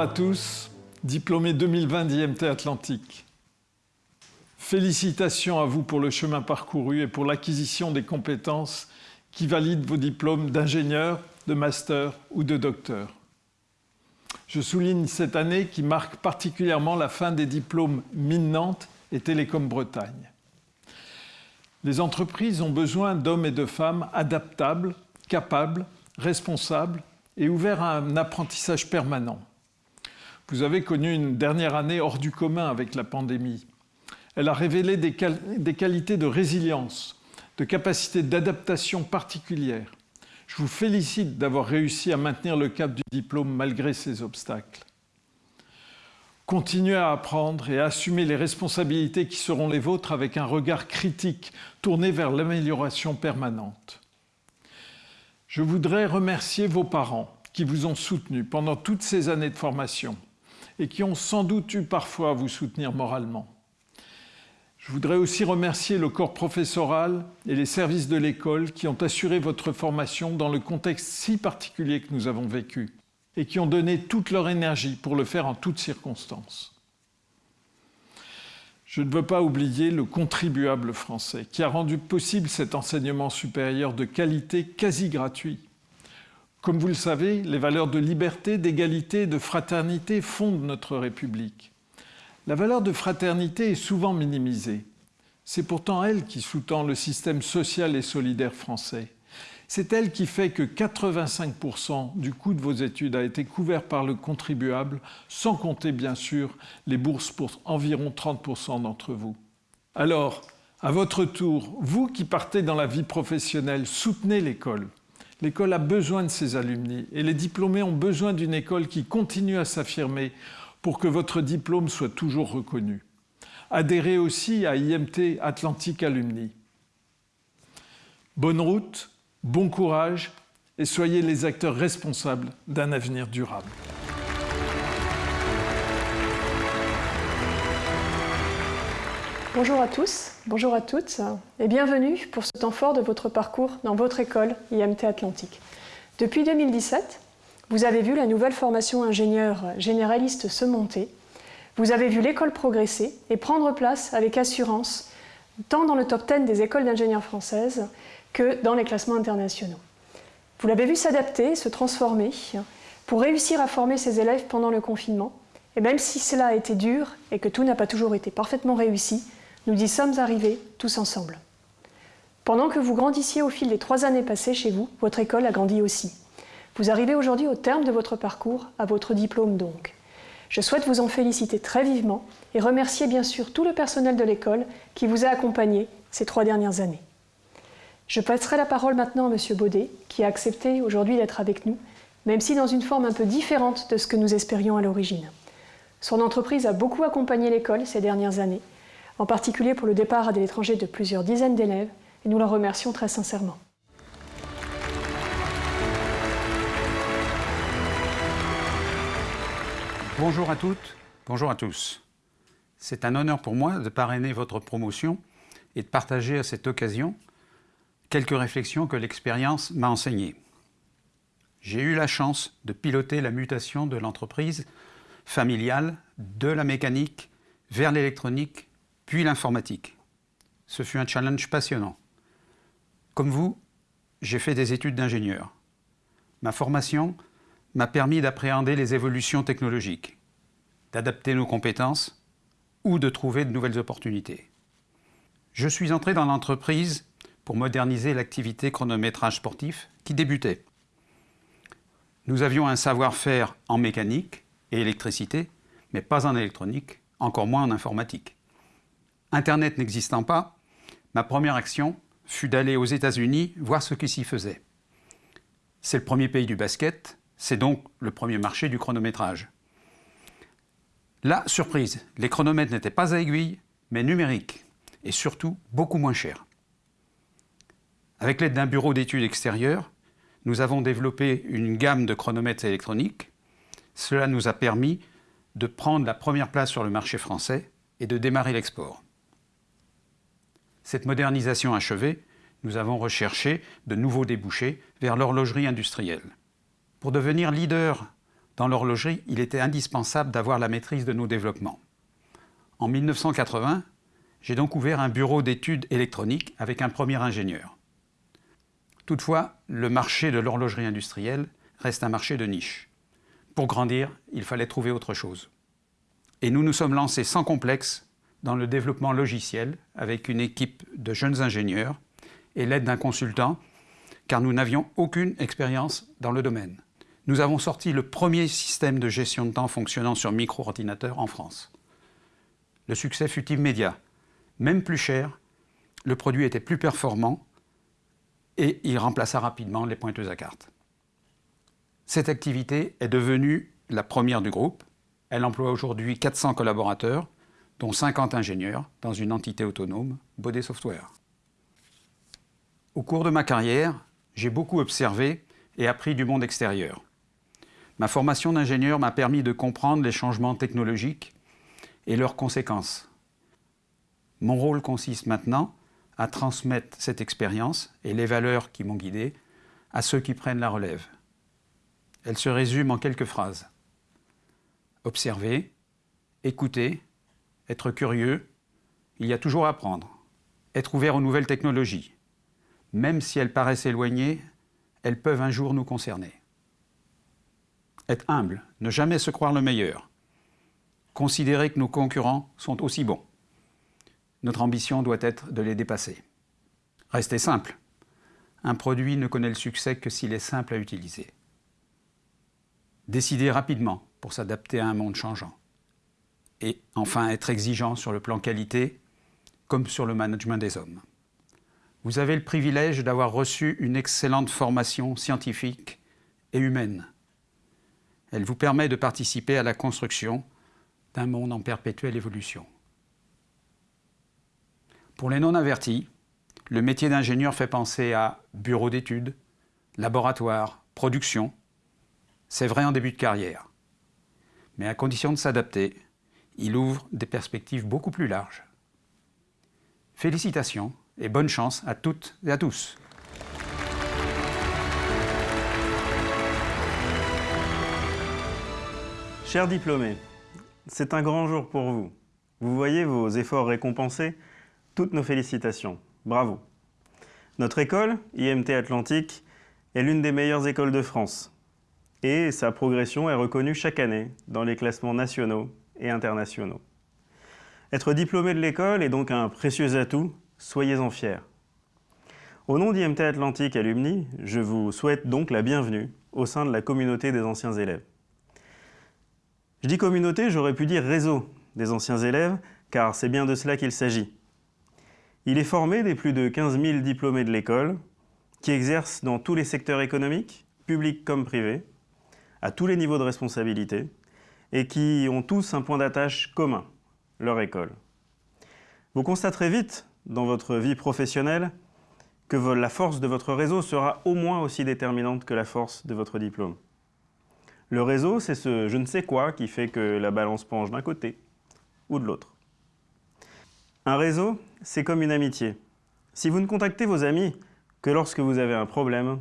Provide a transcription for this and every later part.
Bonjour à tous, diplômés 2020 d'IMT Atlantique. Félicitations à vous pour le chemin parcouru et pour l'acquisition des compétences qui valident vos diplômes d'ingénieur, de master ou de docteur. Je souligne cette année qui marque particulièrement la fin des diplômes Mine Nantes et Télécom Bretagne. Les entreprises ont besoin d'hommes et de femmes adaptables, capables, responsables et ouverts à un apprentissage permanent. Vous avez connu une dernière année hors du commun avec la pandémie. Elle a révélé des, qualités de résilience, de capacité d'adaptation particulières. Je vous félicite d'avoir réussi à maintenir le cap du diplôme malgré ces obstacles. Continuez à apprendre et à assumer les responsabilités qui seront les vôtres avec un regard critique tourné vers l'amélioration permanente. Je voudrais remercier vos parents qui vous ont soutenu pendant toutes ces années de formation et qui ont sans doute eu parfois à vous soutenir moralement. Je voudrais aussi remercier le corps professoral et les services de l'école qui ont assuré votre formation dans le contexte si particulier que nous avons vécu et qui ont donné toute leur énergie pour le faire en toutes circonstances. Je ne veux pas oublier le contribuable français qui a rendu possible cet enseignement supérieur de qualité quasi gratuit comme vous le savez, les valeurs de liberté, d'égalité et de fraternité fondent notre République. La valeur de fraternité est souvent minimisée. C'est pourtant elle qui sous-tend le système social et solidaire français. C'est elle qui fait que 85% du coût de vos études a été couvert par le contribuable, sans compter bien sûr les bourses pour environ 30% d'entre vous. Alors, à votre tour, vous qui partez dans la vie professionnelle, soutenez l'école. L'école a besoin de ses alumni et les diplômés ont besoin d'une école qui continue à s'affirmer pour que votre diplôme soit toujours reconnu. Adhérez aussi à IMT Atlantique Alumni. Bonne route, bon courage et soyez les acteurs responsables d'un avenir durable. Bonjour à tous, bonjour à toutes et bienvenue pour ce temps fort de votre parcours dans votre école IMT Atlantique. Depuis 2017, vous avez vu la nouvelle formation ingénieur généraliste se monter, vous avez vu l'école progresser et prendre place avec assurance tant dans le top 10 des écoles d'ingénieurs françaises que dans les classements internationaux. Vous l'avez vu s'adapter, se transformer pour réussir à former ses élèves pendant le confinement et même si cela a été dur et que tout n'a pas toujours été parfaitement réussi, nous y sommes arrivés tous ensemble. Pendant que vous grandissiez au fil des trois années passées chez vous, votre école a grandi aussi. Vous arrivez aujourd'hui au terme de votre parcours, à votre diplôme donc. Je souhaite vous en féliciter très vivement et remercier bien sûr tout le personnel de l'école qui vous a accompagné ces trois dernières années. Je passerai la parole maintenant à M. Baudet, qui a accepté aujourd'hui d'être avec nous, même si dans une forme un peu différente de ce que nous espérions à l'origine. Son entreprise a beaucoup accompagné l'école ces dernières années en particulier pour le départ à l'étranger de plusieurs dizaines d'élèves, et nous leur remercions très sincèrement. Bonjour à toutes, bonjour à tous. C'est un honneur pour moi de parrainer votre promotion et de partager à cette occasion quelques réflexions que l'expérience m'a enseignées. J'ai eu la chance de piloter la mutation de l'entreprise familiale de la mécanique vers l'électronique puis l'informatique. Ce fut un challenge passionnant. Comme vous, j'ai fait des études d'ingénieur. Ma formation m'a permis d'appréhender les évolutions technologiques, d'adapter nos compétences ou de trouver de nouvelles opportunités. Je suis entré dans l'entreprise pour moderniser l'activité chronométrage sportif qui débutait. Nous avions un savoir-faire en mécanique et électricité, mais pas en électronique, encore moins en informatique. Internet n'existant pas, ma première action fut d'aller aux États-Unis voir ce qui s'y faisait. C'est le premier pays du basket, c'est donc le premier marché du chronométrage. Là, surprise, les chronomètres n'étaient pas à aiguille, mais numériques, et surtout beaucoup moins chers. Avec l'aide d'un bureau d'études extérieur, nous avons développé une gamme de chronomètres électroniques. Cela nous a permis de prendre la première place sur le marché français et de démarrer l'export. Cette modernisation achevée, nous avons recherché de nouveaux débouchés vers l'horlogerie industrielle. Pour devenir leader dans l'horlogerie, il était indispensable d'avoir la maîtrise de nos développements. En 1980, j'ai donc ouvert un bureau d'études électroniques avec un premier ingénieur. Toutefois, le marché de l'horlogerie industrielle reste un marché de niche. Pour grandir, il fallait trouver autre chose. Et nous nous sommes lancés sans complexe dans le développement logiciel avec une équipe de jeunes ingénieurs et l'aide d'un consultant, car nous n'avions aucune expérience dans le domaine nous avons sorti le premier système de gestion de temps fonctionnant sur micro-ordinateur en France. Le succès fut immédiat. Même plus cher, le produit était plus performant et il remplaça rapidement les pointeuses à cartes. Cette activité est devenue la première du groupe. Elle emploie aujourd'hui 400 collaborateurs, dont 50 ingénieurs, dans une entité autonome, Baudet Software. Au cours de ma carrière, j'ai beaucoup observé et appris du monde extérieur. Ma formation d'ingénieur m'a permis de comprendre les changements technologiques et leurs conséquences. Mon rôle consiste maintenant à transmettre cette expérience et les valeurs qui m'ont guidé à ceux qui prennent la relève. Elle se résume en quelques phrases. Observer, écouter, être curieux, il y a toujours à apprendre, être ouvert aux nouvelles technologies. Même si elles paraissent éloignées, elles peuvent un jour nous concerner. Être humble, ne jamais se croire le meilleur. Considérer que nos concurrents sont aussi bons. Notre ambition doit être de les dépasser. Rester simple. Un produit ne connaît le succès que s'il est simple à utiliser. Décider rapidement pour s'adapter à un monde changeant. Et enfin être exigeant sur le plan qualité comme sur le management des hommes. Vous avez le privilège d'avoir reçu une excellente formation scientifique et humaine elle vous permet de participer à la construction d'un monde en perpétuelle évolution. Pour les non-avertis, le métier d'ingénieur fait penser à bureau d'études, laboratoire, production. C'est vrai en début de carrière. Mais à condition de s'adapter, il ouvre des perspectives beaucoup plus larges. Félicitations et bonne chance à toutes et à tous. Chers diplômés, c'est un grand jour pour vous. Vous voyez vos efforts récompensés, toutes nos félicitations. Bravo. Notre école, IMT Atlantique, est l'une des meilleures écoles de France. Et sa progression est reconnue chaque année dans les classements nationaux et internationaux. Être diplômé de l'école est donc un précieux atout, soyez-en fiers. Au nom d'IMT Atlantique Alumni, je vous souhaite donc la bienvenue au sein de la communauté des anciens élèves. Je dis communauté, j'aurais pu dire réseau des anciens élèves, car c'est bien de cela qu'il s'agit. Il est formé des plus de 15 000 diplômés de l'école, qui exercent dans tous les secteurs économiques, publics comme privés, à tous les niveaux de responsabilité, et qui ont tous un point d'attache commun, leur école. Vous constaterez vite, dans votre vie professionnelle, que la force de votre réseau sera au moins aussi déterminante que la force de votre diplôme. Le réseau, c'est ce je ne sais quoi qui fait que la balance penche d'un côté ou de l'autre. Un réseau, c'est comme une amitié. Si vous ne contactez vos amis que lorsque vous avez un problème,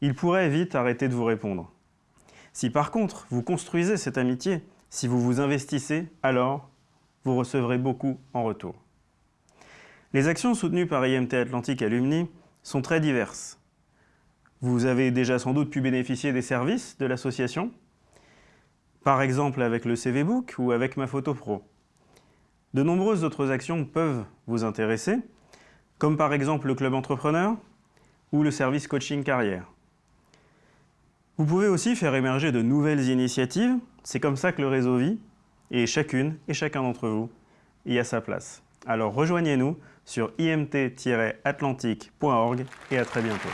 ils pourraient vite arrêter de vous répondre. Si par contre, vous construisez cette amitié, si vous vous investissez, alors vous recevrez beaucoup en retour. Les actions soutenues par IMT Atlantique Alumni sont très diverses. Vous avez déjà sans doute pu bénéficier des services de l'association, par exemple avec le CV Book ou avec Ma Photo Pro. De nombreuses autres actions peuvent vous intéresser, comme par exemple le Club Entrepreneur ou le service Coaching Carrière. Vous pouvez aussi faire émerger de nouvelles initiatives, c'est comme ça que le réseau vit, et chacune et chacun d'entre vous y a sa place. Alors rejoignez-nous sur imt-atlantique.org et à très bientôt.